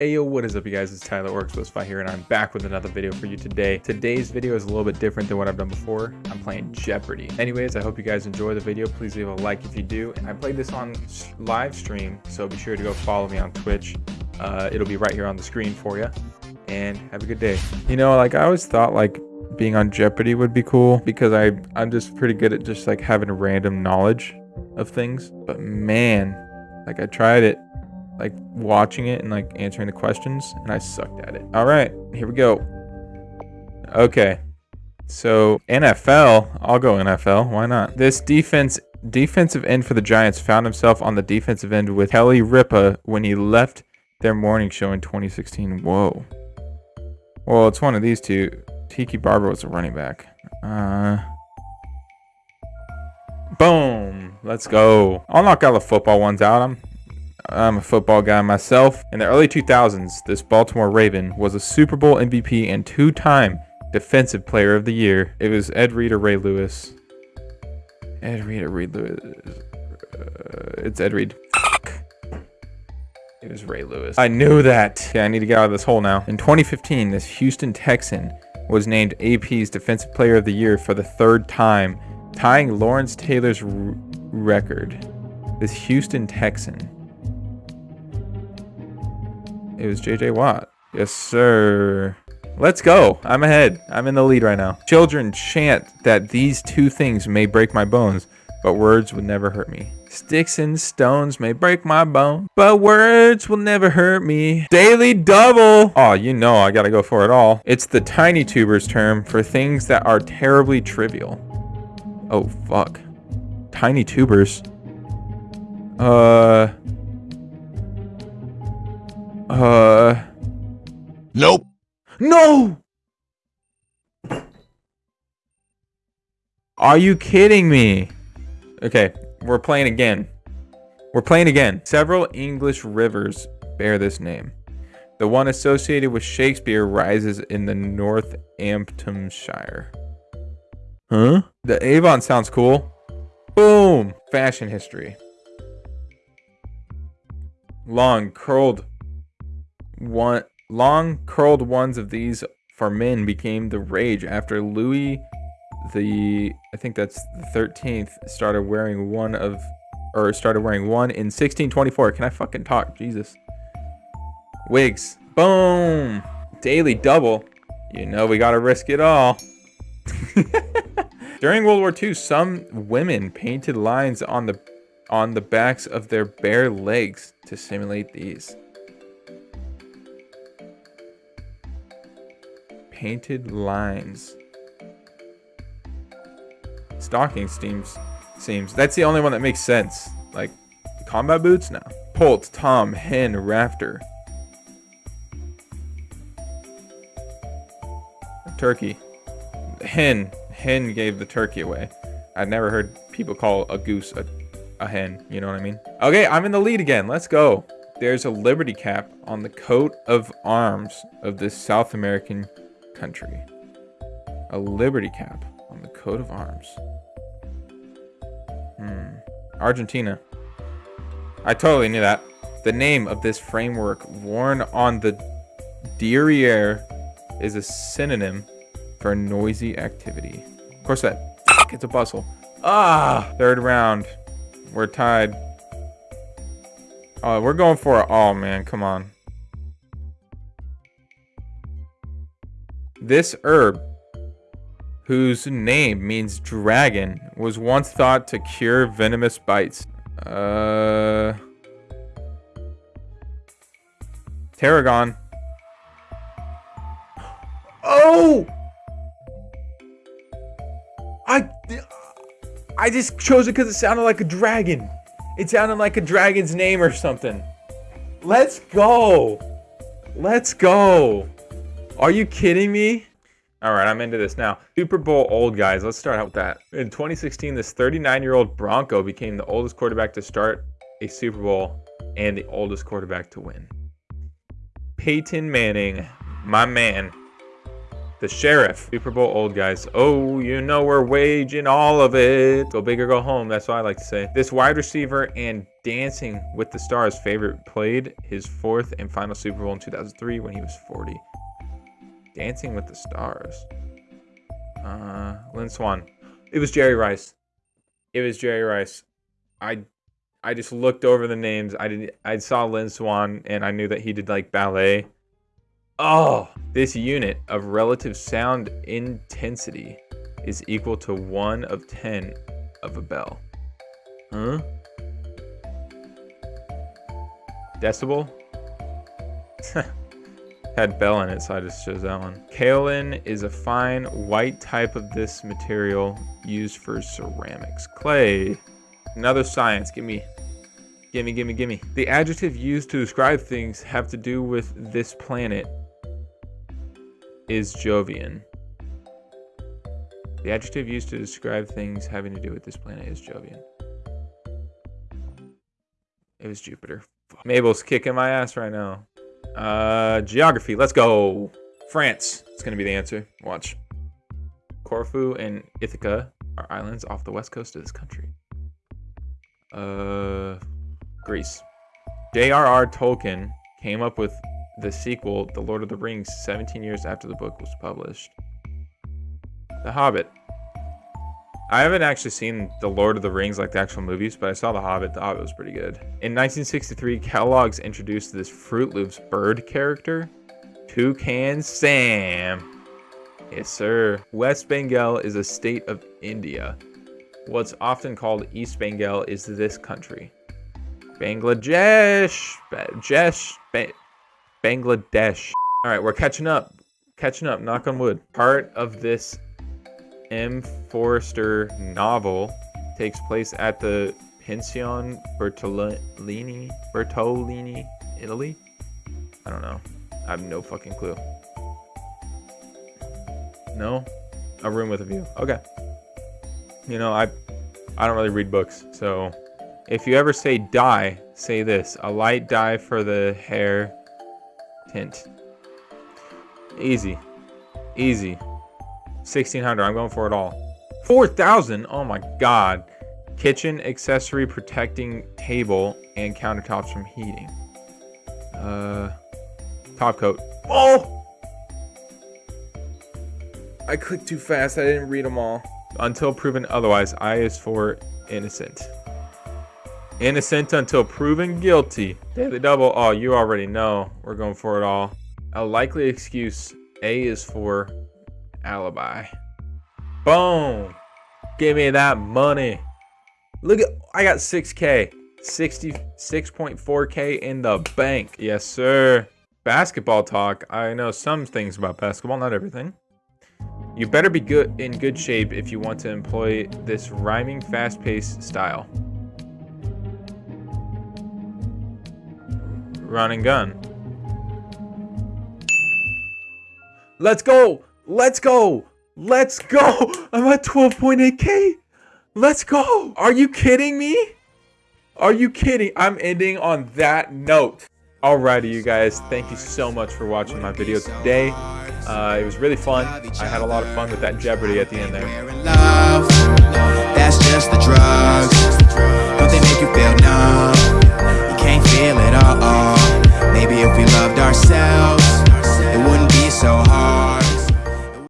Hey yo, what is up you guys? It's Tyler Orcs here and I'm back with another video for you today. Today's video is a little bit different than what I've done before. I'm playing Jeopardy. Anyways, I hope you guys enjoy the video. Please leave a like if you do. And I played this on live stream, so be sure to go follow me on Twitch. Uh, it'll be right here on the screen for you. And have a good day. You know, like I always thought like being on Jeopardy would be cool because I, I'm just pretty good at just like having random knowledge of things. But man, like I tried it like watching it and like answering the questions and I sucked at it. All right, here we go. Okay. So NFL, I'll go NFL. Why not? This defense defensive end for the Giants found himself on the defensive end with Kelly Ripa when he left their morning show in 2016. Whoa. Well, it's one of these two. Tiki Barber was a running back. Uh, boom. Let's go. I'll knock all the football ones out. I'm I'm a football guy myself. In the early 2000s, this Baltimore Raven was a Super Bowl MVP and two-time Defensive Player of the Year. It was Ed Reed or Ray Lewis. Ed Reed or Reed Lewis. Uh, it's Ed Reed. It was Ray Lewis. I knew that. Yeah, I need to get out of this hole now. In 2015, this Houston Texan was named AP's Defensive Player of the Year for the third time, tying Lawrence Taylor's record. This Houston Texan it was JJ Watt. Yes, sir. Let's go. I'm ahead. I'm in the lead right now. Children chant that these two things may break my bones, but words would never hurt me. Sticks and stones may break my bone, but words will never hurt me. Daily double. Oh, you know I gotta go for it all. It's the tiny tubers term for things that are terribly trivial. Oh, fuck. Tiny tubers. Uh... Uh. Are you kidding me? Okay, we're playing again. We're playing again. Several English rivers bear this name. The one associated with Shakespeare rises in the Northamptonshire. Huh? The Avon sounds cool. Boom! Fashion history. Long, curled one long curled ones of these for men became the rage after Louis the I think that's the 13th started wearing one of or started wearing one in 1624. Can I fucking talk? Jesus. Wigs. Boom. Daily double. You know we gotta risk it all. During World War II, some women painted lines on the on the backs of their bare legs to simulate these. painted lines. Stocking seams seems that's the only one that makes sense. Like combat boots now. Poult, Tom, Hen, Rafter. Turkey. Hen. Hen gave the turkey away. I'd never heard people call a goose a, a hen. You know what I mean? Okay, I'm in the lead again. Let's go. There's a Liberty cap on the coat of arms of this South American country. A liberty cap on the coat of arms. Argentina. I totally knew that. The name of this framework worn on the derriere is a synonym for noisy activity. Of course that it's a bustle. Ah, third round. We're tied. Oh, we're going for it. Oh man, come on. This herb, whose name means dragon, was once thought to cure venomous bites. Uh... Tarragon. Oh! I... I just chose it because it sounded like a dragon. It sounded like a dragon's name or something. Let's go. Let's go. Are you kidding me? All right, I'm into this now. Super Bowl old guys. Let's start out with that. In 2016, this 39-year-old Bronco became the oldest quarterback to start a Super Bowl and the oldest quarterback to win. Peyton Manning, my man. The sheriff. Super Bowl old guys. Oh, you know we're waging all of it. Go big or go home. That's what I like to say. This wide receiver and Dancing with the Stars favorite played his fourth and final Super Bowl in 2003 when he was 40. Dancing with the Stars. Uh, Lynn Swann. It was Jerry Rice. It was Jerry Rice. I I just looked over the names. I did I saw Lynn Swann, and I knew that he did like ballet. Oh, this unit of relative sound intensity is equal to 1 of 10 of a bell. Huh? Decibel? Had bell in it, so I just chose that one. Kaolin is a fine white type of this material used for ceramics. Clay. Another science. Give me Gimme, gimme, gimme. The adjective used to describe things have to do with this planet is Jovian. The adjective used to describe things having to do with this planet is Jovian. It was Jupiter. Mabel's kicking my ass right now. Uh, geography. Let's go. France. It's to be the answer. Watch. Corfu and Ithaca are islands off the west coast of this country. Uh, Greece. J.R.R. Tolkien came up with the sequel, The Lord of the Rings, 17 years after the book was published. The Hobbit. I haven't actually seen The Lord of the Rings, like the actual movies, but I saw The Hobbit. The Hobbit was pretty good. In 1963, Kellogg's introduced this Froot Loops bird character, Toucan Sam. Yes, sir. West Bengal is a state of India. What's often called East Bengal is this country. Bangladesh. Bangladesh. Bangladesh. All right, we're catching up. Catching up, knock on wood. Part of this M. Forster novel takes place at the Pension Bertolini, Bertolini, Italy? I don't know. I have no fucking clue. No? A room with a view. Okay. You know, I I don't really read books, so if you ever say dye, say this. A light dye for the hair tint. Easy. Easy. 1600 I'm going for it all. 4000 Oh my god. Kitchen accessory protecting table and countertops from heating. Uh, top coat. Oh! I clicked too fast. I didn't read them all. Until proven otherwise, I is for innocent. Innocent until proven guilty. Daily double. Oh, you already know. We're going for it all. A likely excuse. A is for alibi. Boom. Give me that money. Look at, I got 6K. 66.4K in the bank. Yes, sir. Basketball talk. I know some things about basketball, not everything. You better be good in good shape if you want to employ this rhyming fast-paced style. Run and gun. Let's go! Let's go. Let's go. I'm at 12.8k. Let's go. Are you kidding me? Are you kidding? I'm ending on that note. Alrighty, you guys. Thank you so much for watching my video today. Uh, it was really fun. I had a lot of fun with that Jeopardy at the end there. That's just the drugs. Don't they make you feel numb? You can't feel it all. Maybe if we loved ourselves, it wouldn't be so hard.